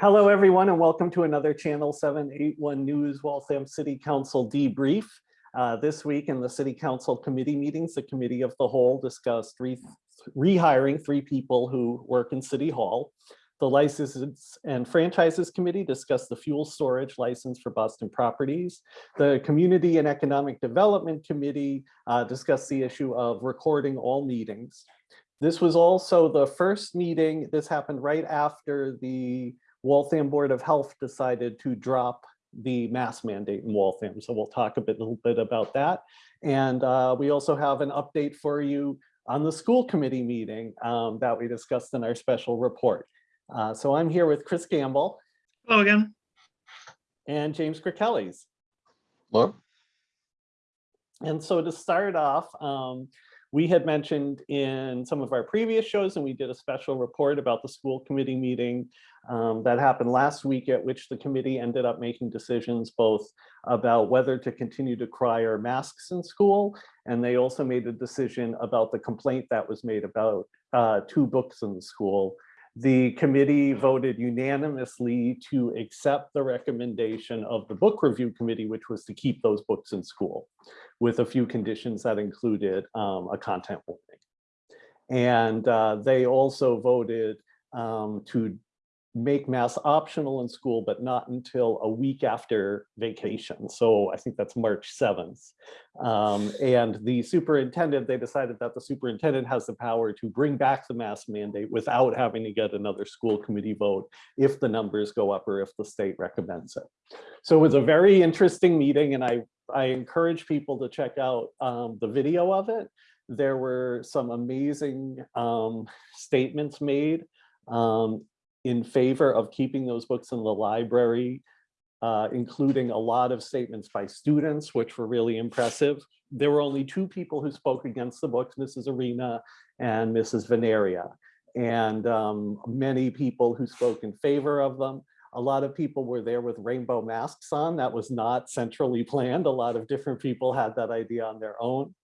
Hello, everyone, and welcome to another Channel 781 News Waltham City Council debrief. Uh, this week in the City Council committee meetings, the Committee of the Whole discussed re rehiring three people who work in City Hall. The Licenses and Franchises Committee discussed the fuel storage license for Boston Properties. The Community and Economic Development Committee uh, discussed the issue of recording all meetings. This was also the first meeting, this happened right after the Waltham Board of Health decided to drop the mask mandate in Waltham. So we'll talk a bit, little bit about that. And uh, we also have an update for you on the school committee meeting um, that we discussed in our special report. Uh, so I'm here with Chris Gamble Hello again. and James Kirkellis. Hello? And so to start off, um, we had mentioned in some of our previous shows, and we did a special report about the school committee meeting um, that happened last week at which the committee ended up making decisions both about whether to continue to require masks in school. And they also made a decision about the complaint that was made about uh, two books in the school. The committee voted unanimously to accept the recommendation of the book review committee, which was to keep those books in school with a few conditions that included um, a content warning. And uh, they also voted um, to make mass optional in school, but not until a week after vacation. So I think that's March 7th. Um, and the superintendent, they decided that the superintendent has the power to bring back the mask mandate without having to get another school committee vote if the numbers go up or if the state recommends it. So it was a very interesting meeting and I, I encourage people to check out um, the video of it. There were some amazing um, statements made um, in favor of keeping those books in the library, uh, including a lot of statements by students, which were really impressive. There were only two people who spoke against the books, Mrs. Arena and Mrs. Veneria, and um, many people who spoke in favor of them. A lot of people were there with rainbow masks on. That was not centrally planned. A lot of different people had that idea on their own.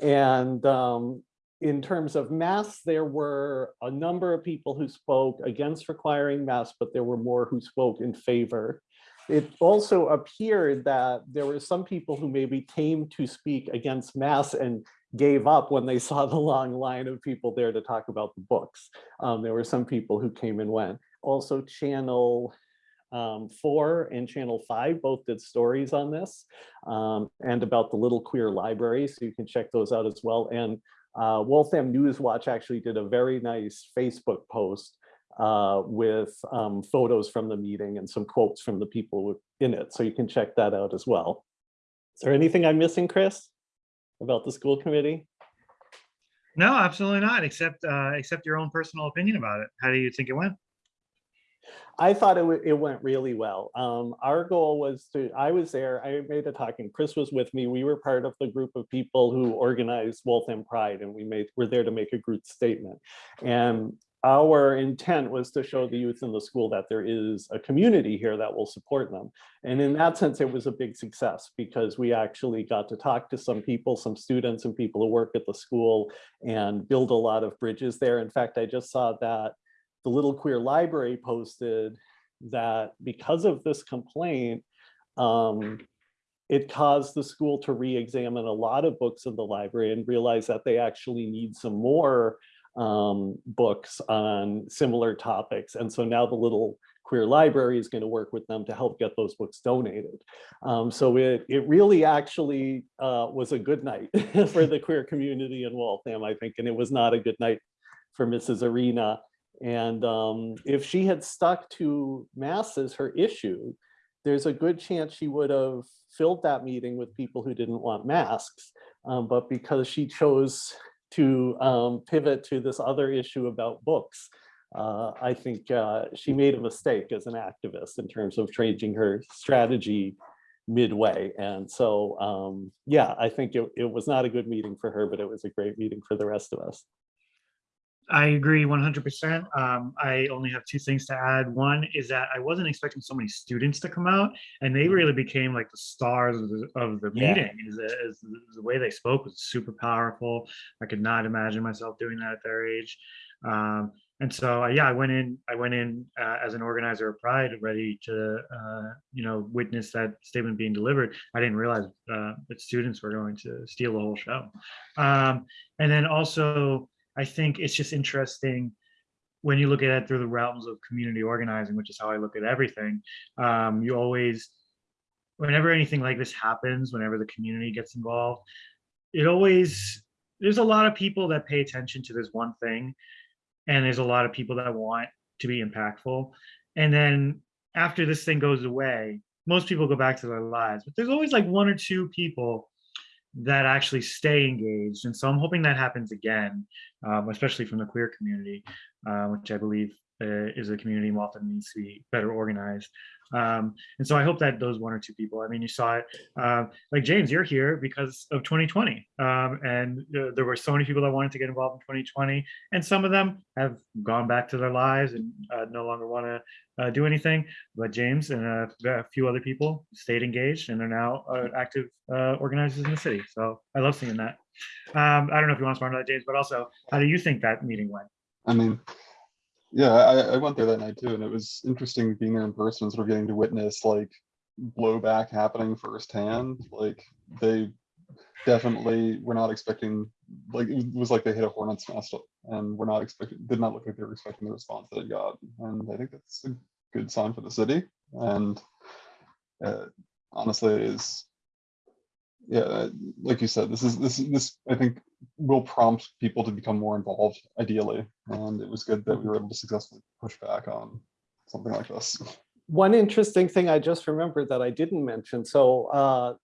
And um, in terms of masks, there were a number of people who spoke against requiring masks, but there were more who spoke in favor. It also appeared that there were some people who maybe came to speak against masks and gave up when they saw the long line of people there to talk about the books. Um, there were some people who came and went. Also channel um, four and channel five both did stories on this um, and about the Little Queer Library. So you can check those out as well. And uh, Waltham Newswatch actually did a very nice Facebook post uh, with um, photos from the meeting and some quotes from the people in it. So you can check that out as well. Is there anything I'm missing, Chris, about the school committee? No, absolutely not, except uh, except your own personal opinion about it. How do you think it went? I thought it, it went really well. Um, our goal was to, I was there, I made a talk and Chris was with me. We were part of the group of people who organized Waltham Pride and we made, we're there to make a group statement. And our intent was to show the youth in the school that there is a community here that will support them. And in that sense, it was a big success because we actually got to talk to some people, some students and people who work at the school and build a lot of bridges there. In fact, I just saw that the Little Queer Library posted that because of this complaint, um, it caused the school to re-examine a lot of books in the library and realize that they actually need some more um, books on similar topics. And so now the Little Queer Library is going to work with them to help get those books donated. Um, so it, it really actually uh, was a good night for the queer community in Waltham, I think, and it was not a good night for Mrs. Arena. And um, if she had stuck to mass as her issue, there's a good chance she would have filled that meeting with people who didn't want masks. Um, but because she chose to um, pivot to this other issue about books, uh, I think uh, she made a mistake as an activist in terms of changing her strategy midway. And so, um, yeah, I think it, it was not a good meeting for her, but it was a great meeting for the rest of us. I agree 100%. Um, I only have two things to add. One is that I wasn't expecting so many students to come out, and they really became like the stars of the, of the Yeah. meeting. Is, is the way they spoke was super powerful. I could not imagine myself doing that at their age. Um, and so, uh, yeah, I went in, I went in uh, as an organizer of Pride, ready to, uh, you know, witness that statement being delivered. I didn't realize uh, that students were going to steal the whole show. Um, and then also, I think it's just interesting when you look at it through the realms of community organizing, which is how I look at everything. Um, you always, whenever anything like this happens, whenever the community gets involved, it always, there's a lot of people that pay attention to this one thing and there's a lot of people that want to be impactful. And then after this thing goes away, most people go back to their lives, but there's always like one or two people that actually stay engaged. And so I'm hoping that happens again, um, especially from the queer community, uh, which I believe uh, is a community often needs to be better organized. Um, and so I hope that those one or two people, I mean, you saw it, uh, like James, you're here because of 2020. Um, and uh, there were so many people that wanted to get involved in 2020 and some of them have gone back to their lives and uh, no longer want to uh, do anything. But James and a, a few other people stayed engaged and are now uh, active uh, organizers in the city. So I love seeing that. Um, I don't know if you want to respond to that, James, but also, how do you think that meeting went? I mean, yeah, I, I went there that night too, and it was interesting being there in person, sort of getting to witness like blowback happening firsthand. Like they definitely were not expecting, like it was like they hit a hornet's nest, and we're not expecting, did not look like they were expecting the response that it got. And I think that's a good sign for the city. And uh, honestly, it is yeah, like you said, this is this this I think will prompt people to become more involved, ideally. And it was good that we were able to successfully push back on something like this. One interesting thing I just remembered that I didn't mention. So uh,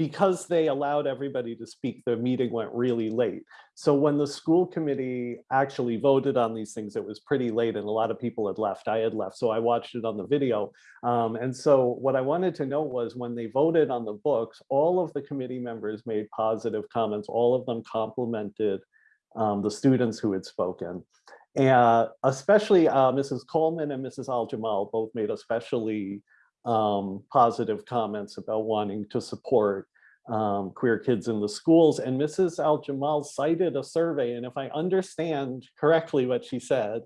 because they allowed everybody to speak, the meeting went really late. So when the school committee actually voted on these things, it was pretty late and a lot of people had left. I had left, so I watched it on the video. Um, and so what I wanted to know was when they voted on the books, all of the committee members made positive comments. All of them complimented um, the students who had spoken. And especially uh, Mrs. Coleman and Mrs. Al-Jamal both made especially um, positive comments about wanting to support um, queer kids in the schools. And Mrs. Al-Jamal cited a survey, and if I understand correctly what she said,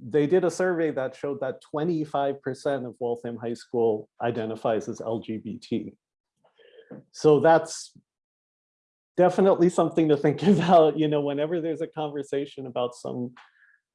they did a survey that showed that 25% of Waltham High School identifies as LGBT. So that's definitely something to think about, you know, whenever there's a conversation about some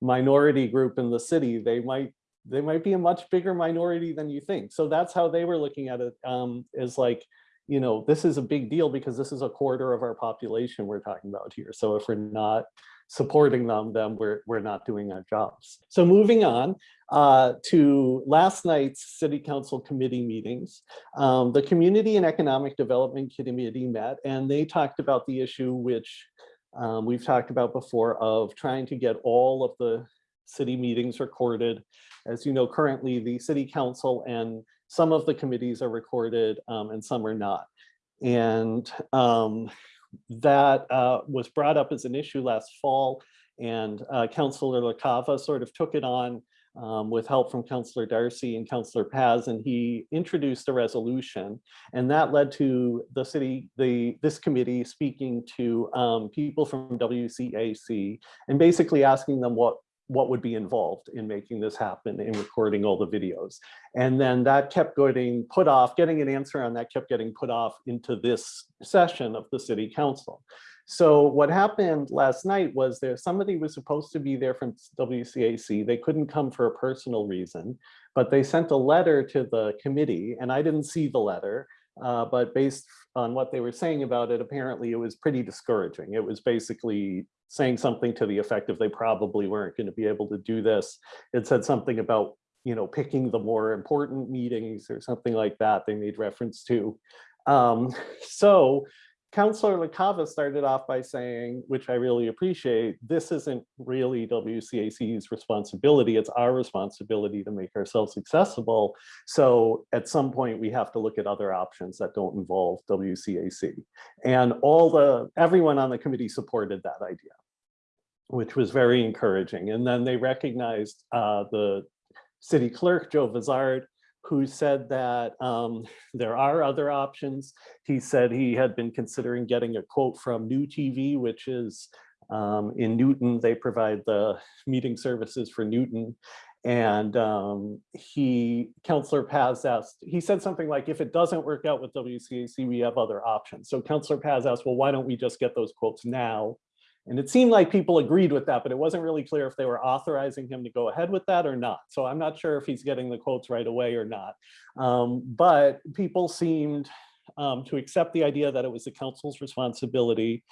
minority group in the city, they might they might be a much bigger minority than you think. So that's how they were looking at it um, is like, you know, this is a big deal because this is a quarter of our population we're talking about here. So if we're not supporting them, then we're, we're not doing our jobs. So moving on uh, to last night's city council committee meetings, um, the community and economic development committee met and they talked about the issue which um, we've talked about before of trying to get all of the city meetings recorded. As you know, currently the city council and some of the committees are recorded um, and some are not. And um, that uh, was brought up as an issue last fall and uh, Councillor LaCava sort of took it on um, with help from Councillor Darcy and Councillor Paz, and he introduced a resolution, and that led to the city, the this committee speaking to um, people from WCAC and basically asking them what what would be involved in making this happen in recording all the videos. And then that kept getting put off, getting an answer on that kept getting put off into this session of the city council. So what happened last night was there somebody was supposed to be there from WCAC. They couldn't come for a personal reason, but they sent a letter to the committee and I didn't see the letter. Uh, but based on what they were saying about it, apparently it was pretty discouraging. It was basically saying something to the effect of they probably weren't going to be able to do this. It said something about, you know, picking the more important meetings or something like that they made reference to. Um, so Councillor LaCava started off by saying, which I really appreciate, this isn't really WCAC's responsibility. It's our responsibility to make ourselves accessible. So at some point we have to look at other options that don't involve WCAC. And all the, everyone on the committee supported that idea which was very encouraging. And then they recognized uh, the city clerk, Joe Vizard, who said that um, there are other options. He said he had been considering getting a quote from New TV, which is Um, in Newton, they provide the meeting services for Newton. And um, he, Counselor Paz asked, he said something like, if it doesn't work out with WCAC, we have other options. So Counselor Paz asked, well, why don't we just get those quotes now? And it seemed like people agreed with that, but it wasn't really clear if they were authorizing him to go ahead with that or not. So I'm not sure if he's getting the quotes right away or not. Um, but people seemed um, to accept the idea that it was the council's responsibility.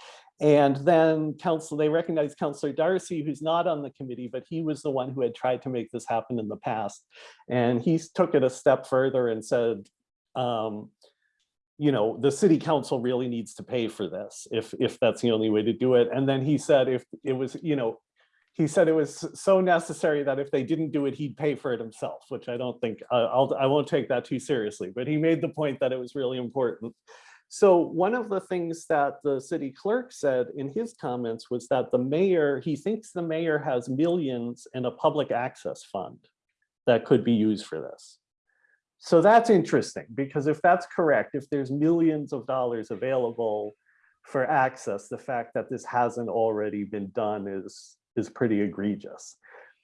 And then council, they recognized Councillor Darcy, who's not on the committee, but he was the one who had tried to make this happen in the past. And he took it a step further and said, um, you know, the city council really needs to pay for this if, if that's the only way to do it. And then he said if it was, you know, he said it was so necessary that if they didn't do it, he'd pay for it himself, which I don't think, uh, I'll, I won't take that too seriously, but he made the point that it was really important. So one of the things that the city clerk said in his comments was that the mayor, he thinks the mayor has millions in a public access fund that could be used for this. So that's interesting because if that's correct, if there's millions of dollars available for access, the fact that this hasn't already been done is, is pretty egregious.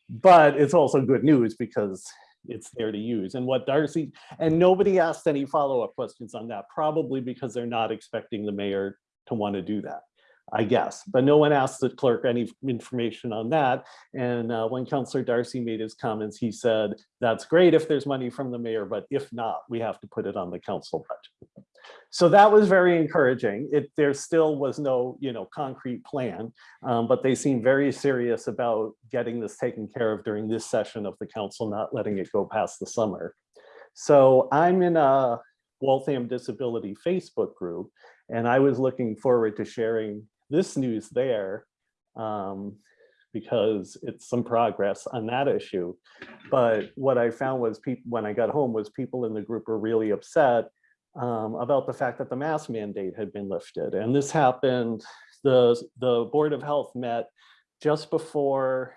But it's also good news because it's there to use. And what Darcy, and nobody asked any follow-up questions on that, probably because they're not expecting the mayor to want to do that. I guess, but no one asked the clerk any information on that. And uh, when Councillor Darcy made his comments, he said, that's great if there's money from the mayor, but if not, we have to put it on the council budget. So that was very encouraging. It there still was no, you know, concrete plan, um, but they seem very serious about getting this taken care of during this session of the council, not letting it go past the summer. So I'm in a Waltham Disability Facebook group, and I was looking forward to sharing this news there um, because it's some progress on that issue. But what I found was people when I got home was people in the group were really upset um, about the fact that the mask mandate had been lifted. And this happened, the, the Board of Health met just before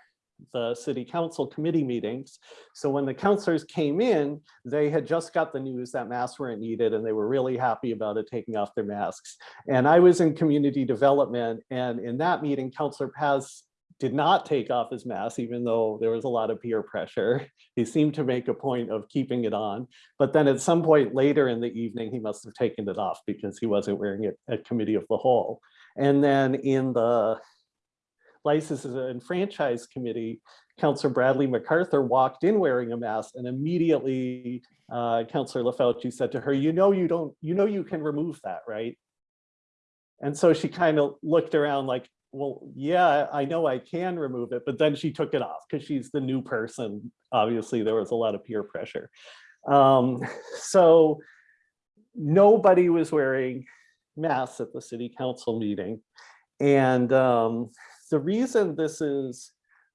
the city council committee meetings. So when the counselors came in, they had just got the news that masks weren't needed and they were really happy about it, taking off their masks. And I was in community development and in that meeting, Councillor Paz did not take off his mask, even though there was a lot of peer pressure. He seemed to make a point of keeping it on. But then at some point later in the evening, he must have taken it off because he wasn't wearing it at committee of the whole. And then in the licenses and franchise committee, Councillor Bradley MacArthur walked in wearing a mask and immediately uh, Councillor LaFauci said to her, you know, you don't, you know, you can remove that, right? And so she kind of looked around like, well, yeah, I know I can remove it, but then she took it off because she's the new person. Obviously, there was a lot of peer pressure. Um, so nobody was wearing masks at the city council meeting. And um, the reason this is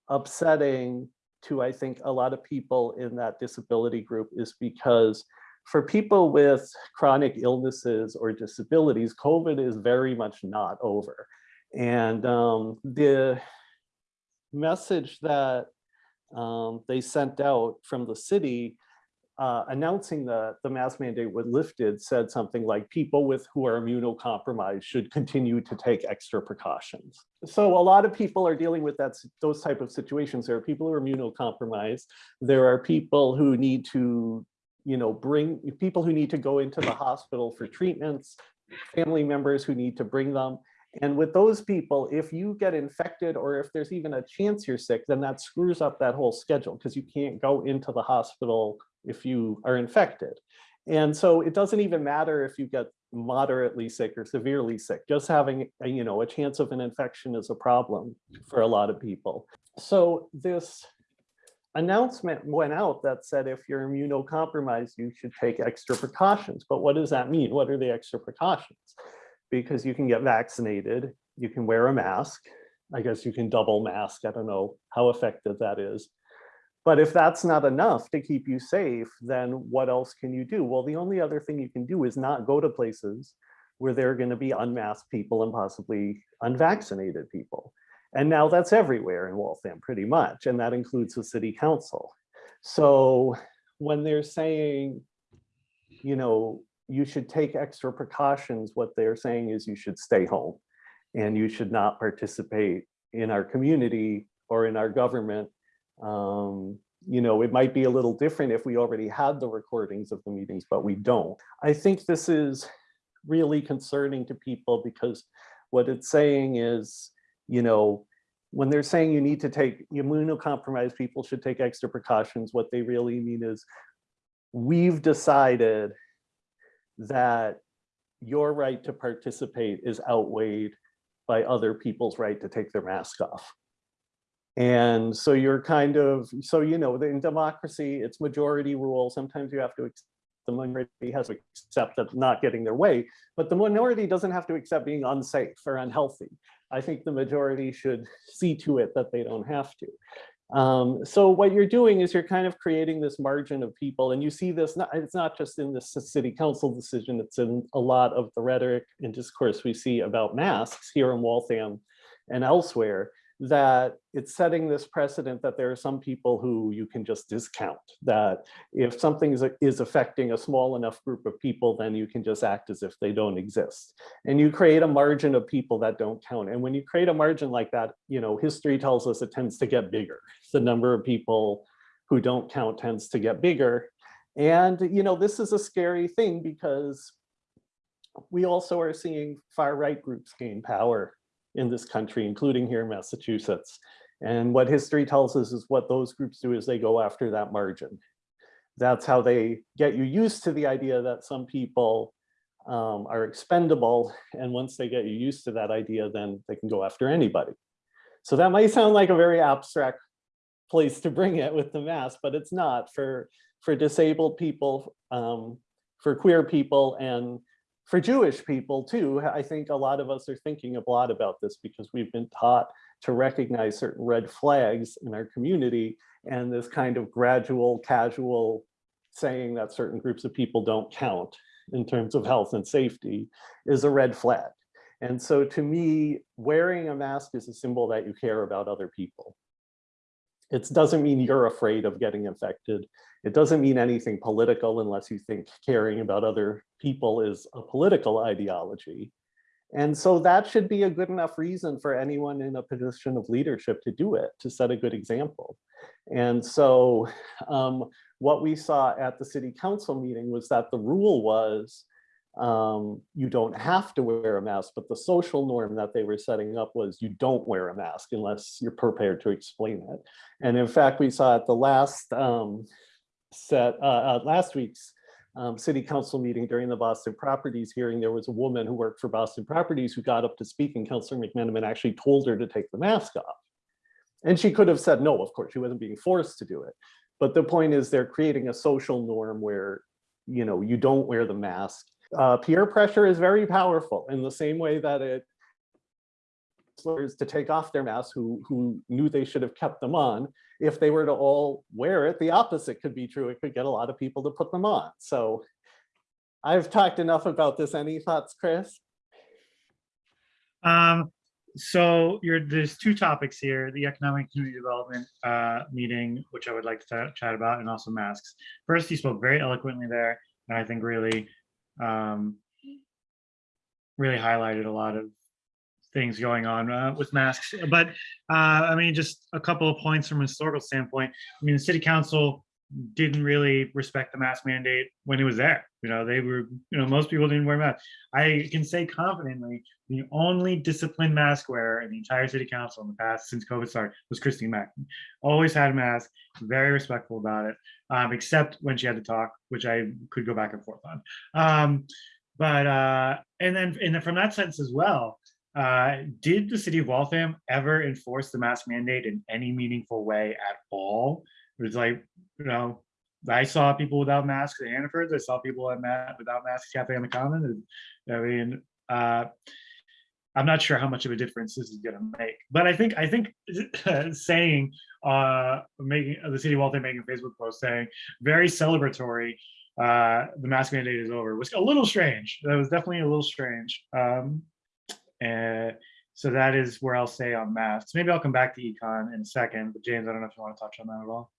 upsetting to, I think, a lot of people in that disability group is because for people with chronic illnesses or disabilities, COVID is very much not over. And um, the message that um, they sent out from the city uh, announcing that the mask mandate was lifted said something like people with who are immunocompromised should continue to take extra precautions. So a lot of people are dealing with that, those type of situations. There are people who are immunocompromised. There are people who need to, you know, bring people who need to go into the hospital for treatments, family members who need to bring them. And with those people, if you get infected or if there's even a chance you're sick, then that screws up that whole schedule because you can't go into the hospital if you are infected. And so it doesn't even matter if you get moderately sick or severely sick, just having a, you know, a chance of an infection is a problem for a lot of people. So this announcement went out that said if you're immunocompromised, you should take extra precautions. But what does that mean? What are the extra precautions? Because you can get vaccinated, you can wear a mask. I guess you can double mask. I don't know how effective that is. But if that's not enough to keep you safe, then what else can you do? Well, the only other thing you can do is not go to places where there are going to be unmasked people and possibly unvaccinated people. And now that's everywhere in Waltham pretty much, and that includes the city council. So when they're saying, you know, you should take extra precautions, what they're saying is you should stay home. and you should not participate in our community or in our government. Um, you know, it might be a little different if we already had the recordings of the meetings, but we don't. I think this is really concerning to people because what it's saying is, you know, when they're saying you need to take immunocompromised people should take extra precautions, what they really mean is we've decided that your right to participate is outweighed by other people's right to take their mask off. And so you're kind of, so you know, in democracy, it's majority rule. Sometimes you have to, the minority has to accept that not getting their way, but the minority doesn't have to accept being unsafe or unhealthy. I think the majority should see to it that they don't have to. Um, so what you're doing is you're kind of creating this margin of people and you see this, not, it's not just in this city council decision, it's in a lot of the rhetoric and discourse we see about masks here in Waltham and elsewhere, that it's setting this precedent that there are some people who you can just discount, that if something is, is affecting a small enough group of people, then you can just act as if they don't exist. And you create a margin of people that don't count. And when you create a margin like that, you know, history tells us it tends to get bigger. The number of people who don't count tends to get bigger. And, you know, this is a scary thing because we also are seeing far right groups gain power in this country, including here in Massachusetts. And what history tells us is what those groups do is they go after that margin. That's how they get you used to the idea that some people um, are expendable. And once they get you used to that idea, then they can go after anybody. So that might sound like a very abstract place to bring it with the mask, but it's not for, for disabled people, um, for queer people and for Jewish people too, I think a lot of us are thinking a lot about this because we've been taught to recognize certain red flags in our community and this kind of gradual, casual saying that certain groups of people don't count in terms of health and safety is a red flag. And so to me, wearing a mask is a symbol that you care about other people. It doesn't mean you're afraid of getting infected. It doesn't mean anything political unless you think caring about other people is a political ideology. And so that should be a good enough reason for anyone in a position of leadership to do it, to set a good example. And so um, what we saw at the city council meeting was that the rule was um, you don't have to wear a mask, but the social norm that they were setting up was you don't wear a mask unless you're prepared to explain it. And in fact, we saw at the last um, set, uh, uh, last week's um, city council meeting during the Boston Properties hearing, there was a woman who worked for Boston Properties who got up to speak and Councilor McMenamin actually told her to take the mask off. And she could have said no, of course, she wasn't being forced to do it. But the point is they're creating a social norm where, you know, you don't wear the mask. Uh, peer pressure is very powerful in the same way that it slurs to take off their masks who, who knew they should have kept them on. If they were to all wear it, the opposite could be true. It could get a lot of people to put them on. So I've talked enough about this. Any thoughts, Chris? Um, so you're, there's two topics here, the economic community development uh, meeting, which I would like to chat about, and also masks. First, you spoke very eloquently there, and I think really, um, really highlighted a lot of things going on uh, with masks. But uh, I mean, just a couple of points from a historical standpoint. I mean, the city council didn't really respect the mask mandate when it was there. You know, they were, you know, most people didn't wear masks. I can say confidently, the only disciplined mask wearer in the entire city council in the past since COVID started was Christine Mack. Always had a mask, very respectful about it, um, except when she had to talk, which I could go back and forth on. Um, but uh, and then and then from that sense as well, uh, did the city of Waltham ever enforce the mask mandate in any meaningful way at all? It was like, you know, I saw people without masks at Hannaford's. I saw people at Matt without masks Cafe on the Common. And, I mean, uh, I'm not sure how much of a difference this is going to make, but I think I think saying uh, making the city of Waltham making a Facebook post saying very celebratory. Uh, the mask mandate is over was a little strange. That was definitely a little strange. Um, and so that is where I'll say on masks. Maybe I'll come back to econ in a second, but James, I don't know if you want to touch on that at all.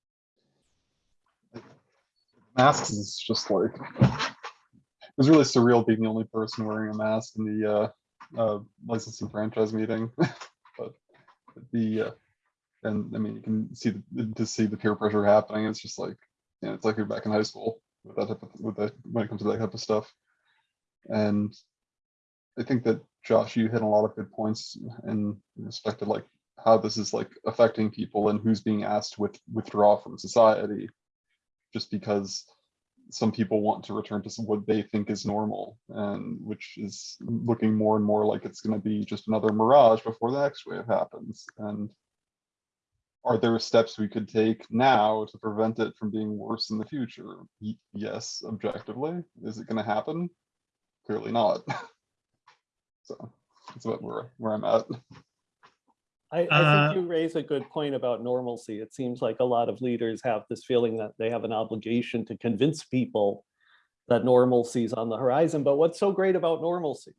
Masks is just like, it was really surreal being the only person wearing a mask in the, uh, uh, licensing franchise meeting, but the, uh, and I mean, you can see, the to see the peer pressure happening, it's just like, you know, it's like you're back in high school with that type of, with that, when it comes to that type of stuff. And I think that Josh, you hit a lot of good points in respect to like how this is like affecting people and who's being asked to with, withdraw from society. Just because some people want to return to what they think is normal and which is looking more and more like it's gonna be just another mirage before the next wave happens and are there steps we could take now to prevent it from being worse in the future? Yes, objectively. Is it gonna happen? Clearly not. So that's about where, where I'm at. I, I Uh, think you raise a good point about normalcy. It seems like a lot of leaders have this feeling that they have an obligation to convince people that normalcy is on the horizon. But what's so great about normalcy?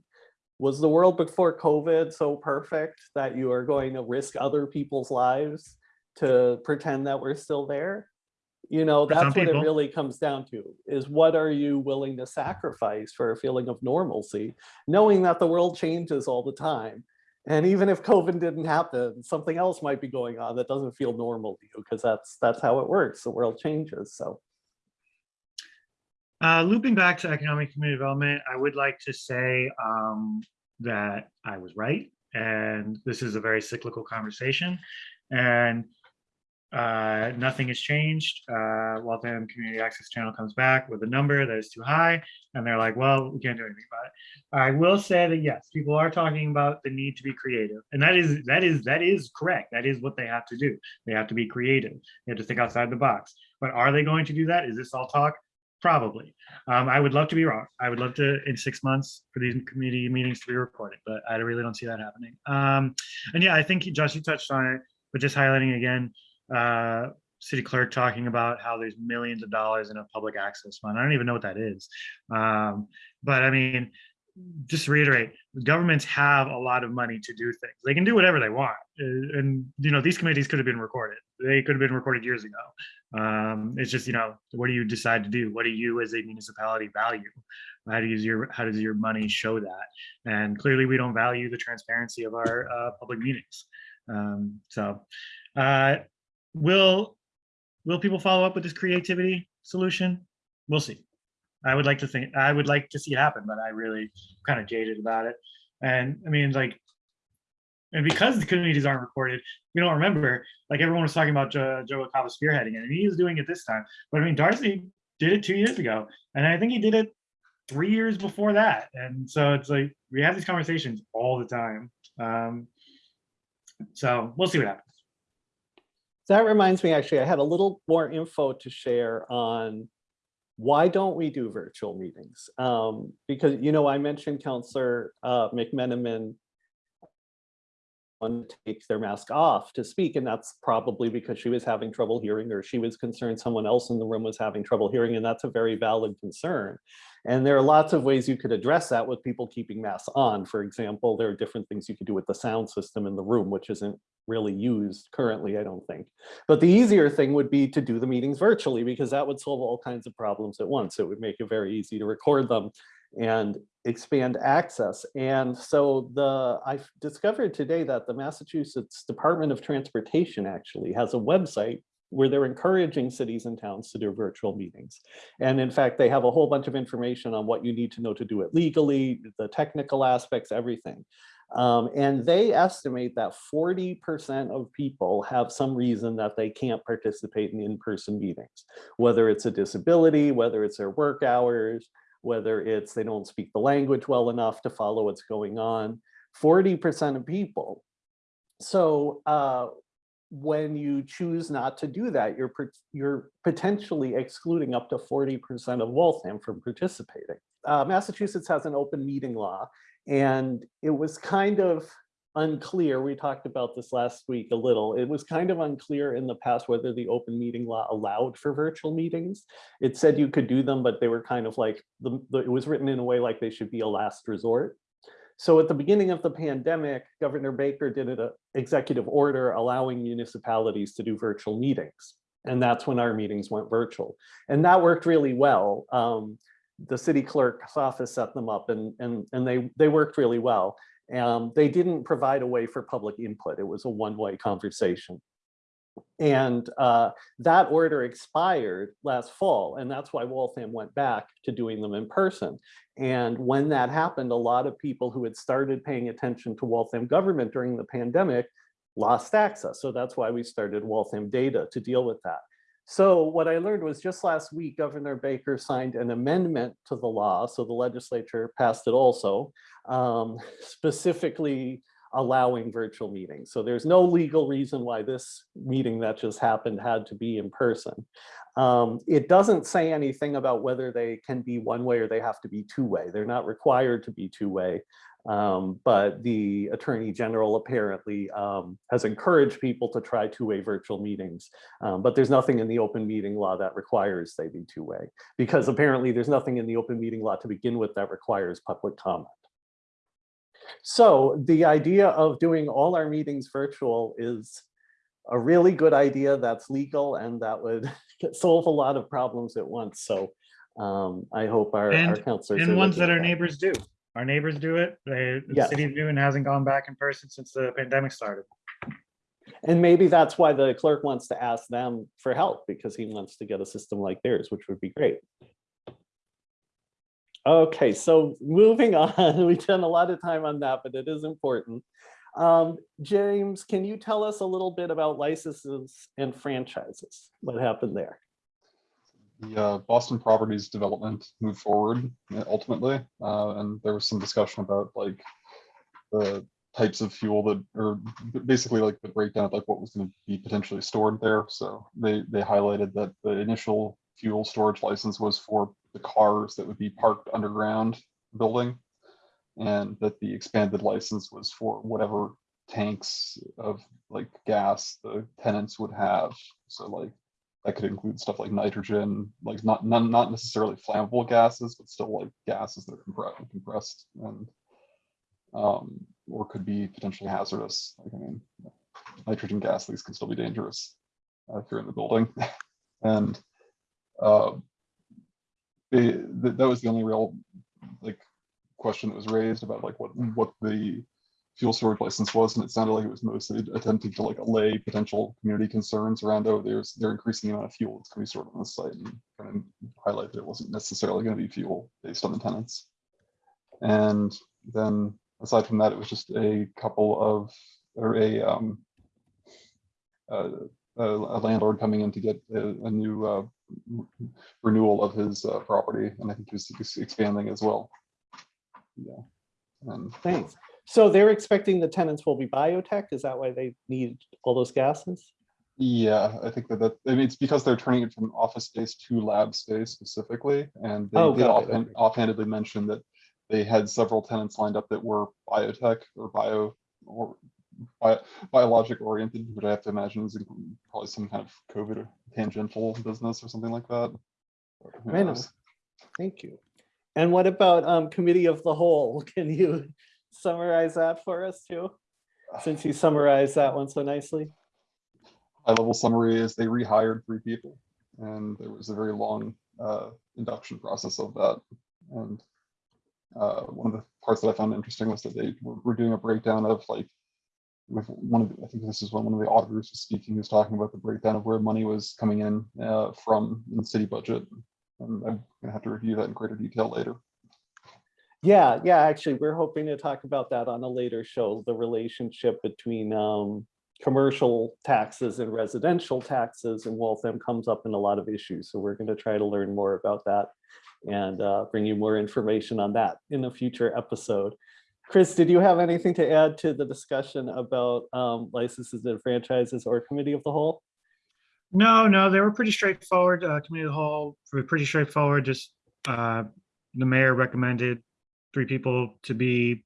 Was the world before COVID so perfect that you are going to risk other people's lives to pretend that we're still there? You know, that's what it really comes down to, is what are you willing to sacrifice for a feeling of normalcy, knowing that the world changes all the time? And even if COVID didn't happen, something else might be going on that doesn't feel normal to you because that's that's how it works. The world changes. So Uh, looping back to economic community development, I would like to say um, that I was right, and this is a very cyclical conversation, and uh, nothing has changed. Uh, Waltham Community Access Channel comes back with a number that is too high, and they're like, "Well, we can't do anything about it." I will say that yes, people are talking about the need to be creative, and that is that is that is correct. That is what they have to do. They have to be creative. They have to think outside the box. But are they going to do that? Is this all talk? Probably. Um, I would love to be wrong. I would love to, in six months, for these community meetings to be recorded, but I really don't see that happening. Um, and yeah, I think Josh, you touched on it, but just highlighting again, uh, city clerk talking about how there's millions of dollars in a public access fund. I don't even know what that is. Um, but I mean, just to reiterate, governments have a lot of money to do things. They can do whatever they want. Uh, And, you know, these committees could have been recorded. They could have been recorded years ago. Um, it's just, you know, what do you decide to do? What do you as a municipality value? How do you, your, how does your money show that? And clearly we don't value the transparency of our uh, public meetings. Um, so uh, will, will people follow up with this creativity solution? We'll see. I would like to think, I would like to see it happen, but I really kind of jaded about it. And I mean, like, and because the communities aren't recorded, we don't remember, like everyone was talking about Joe, Joe LaCava spearheading it, and he is doing it this time. But I mean, Darcy did it two years ago, and I think he did it three years before that. And so it's like, we have these conversations all the time. Um, so we'll see what happens. That reminds me, actually, I had a little more info to share on why don't we do virtual meetings? Um, because, you know, I mentioned Counselor uh, McMenamin wanted to take their mask off to speak, and that's probably because she was having trouble hearing or she was concerned someone else in the room was having trouble hearing, and that's a very valid concern. And there are lots of ways you could address that with people keeping masks on. For example, there are different things you could do with the sound system in the room, which isn't really used currently, I don't think. But the easier thing would be to do the meetings virtually because that would solve all kinds of problems at once. It would make it very easy to record them and expand access. And so the I discovered today that the Massachusetts Department of Transportation actually has a website where they're encouraging cities and towns to do virtual meetings. And in fact, they have a whole bunch of information on what you need to know to do it legally, the technical aspects, everything. Um, and they estimate that 40% of people have some reason that they can't participate in in-person meetings, whether it's a disability, whether it's their work hours, whether it's they don't speak the language well enough to follow what's going on, 40% of people. So uh, when you choose not to do that, you're, you're potentially excluding up to 40% of Waltham from participating. Uh, Massachusetts has an open meeting law, and it was kind of unclear. We talked about this last week a little. It was kind of unclear in the past whether the open meeting law allowed for virtual meetings. It said you could do them, but they were kind of like, the, the, it was written in a way like they should be a last resort. So at the beginning of the pandemic, Governor Baker did an executive order allowing municipalities to do virtual meetings. And that's when our meetings went virtual. And that worked really well. Um, the city clerk's office set them up and, and, and they, they worked really well. Um, they didn't provide a way for public input. It was a one-way conversation. And uh, that order expired last fall, and that's why Waltham went back to doing them in person. And when that happened, a lot of people who had started paying attention to Waltham government during the pandemic lost access. So that's why we started Waltham Data to deal with that. So what I learned was just last week, Governor Baker signed an amendment to the law. So the legislature passed it also, um, specifically allowing virtual meetings. So there's no legal reason why this meeting that just happened had to be in person. Um, it doesn't say anything about whether they can be one way or they have to be two way. They're not required to be two way. Um, but the Attorney General apparently um, has encouraged people to try two-way virtual meetings. Um, but there's nothing in the open meeting law that requires they be two-way because apparently there's nothing in the open meeting law to begin with that requires public comment. So the idea of doing all our meetings virtual is a really good idea that's legal and that would solve a lot of problems at once. So um, I hope our, our counselors. And ones that at our neighbors do. Our neighbors do it. They, the Yes. city of Newton hasn't gone back in person since the pandemic started. And maybe that's why the clerk wants to ask them for help because he wants to get a system like theirs, which would be great. Okay, so moving on, we spent a lot of time on that, but it is important. Um, James, can you tell us a little bit about licenses and franchises? What happened there? The uh, Boston Properties development moved forward uh, ultimately, uh, and there was some discussion about like the types of fuel that, or basically like the breakdown of like what was going to be potentially stored there. So they they highlighted that the initial fuel storage license was for the cars that would be parked underground building, and that the expanded license was for whatever tanks of like gas the tenants would have. So like that could include stuff like nitrogen, like not none, not necessarily flammable gases, but still like gases that are compressed, compressed and um, or could be potentially hazardous. Like I mean, nitrogen gas leaks can still be dangerous uh, if you're in the building, and uh, they, th- that was the only real like question that was raised about like what what the fuel storage license was, and it sounded like it was mostly attempting to like allay potential community concerns around, oh, there's, they're increasing the amount of fuel that's going to be stored on the site and kind of highlight that it wasn't necessarily going to be fuel based on the tenants. And then aside from that, it was just a couple of, or a, um, a landlord coming in to get a, a new uh, renewal of his uh, property, and I think he's he's expanding as well. Yeah. And Thanks. So they're expecting the tenants will be biotech? Is that why they need all those gases? Yeah, I think that that, I mean, it's because they're turning it from office space to lab space specifically, and they Oh, did offhand- okay. offhandedly mention that they had several tenants lined up that were biotech or bio or bio, biologic oriented, which I have to imagine is probably some kind of COVID tangential business or something like that. But who Right on. knows? Thank you. And what about um, committee of the whole? Can you summarize that for us too? Since you summarized that one so nicely. high level summary is they rehired three people and there was a very long uh, induction process of that. And uh, one of the parts that I found interesting was that they were, were doing a breakdown of like with one of the, I think this is when one of the auditors was speaking, he was talking about the breakdown of where money was coming in uh, from in the city budget. And I'm gonna have to review that in greater detail later. Yeah, yeah, actually, we're hoping to talk about that on a later show, the relationship between um, commercial taxes and residential taxes and Waltham comes up in a lot of issues. So we're going to try to learn more about that and uh, bring you more information on that in a future episode. Chris, did you have anything to add to the discussion about um, licenses and franchises or committee of the whole? No, no, they were pretty straightforward. Uh, committee of the whole, pretty straightforward. Just uh, the mayor recommended three people to be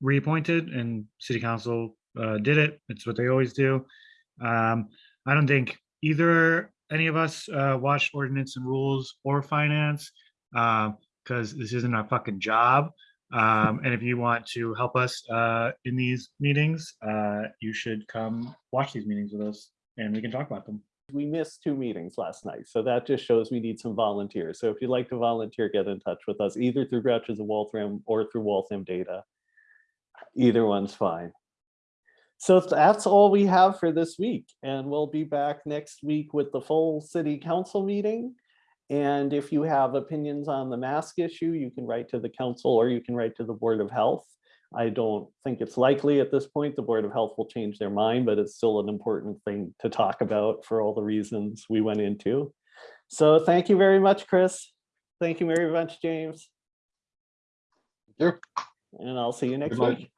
reappointed, and city council uh, did it. It's what they always do. Um, I don't think either any of us uh, watched ordinance and rules or finance because this isn't our fucking job. Um, and if you want to help us uh, in these meetings, uh, you should come watch these meetings with us, and we can talk about them. We missed two meetings last night, so that just shows we need some volunteers. So if you'd like to volunteer, get in touch with us either through Grouches of Waltham or through Waltham Data. Either one's fine. So that's all we have for this week, and we'll be back next week with the full city council meeting. And if you have opinions on the mask issue, you can write to the council or you can write to the Board of Health. I don't think it's likely at this point the Board of Health will change their mind, but it's still an important thing to talk about for all the reasons we went into. So thank you very much, Chris. Thank you very much, James. Thank And I'll see you next week.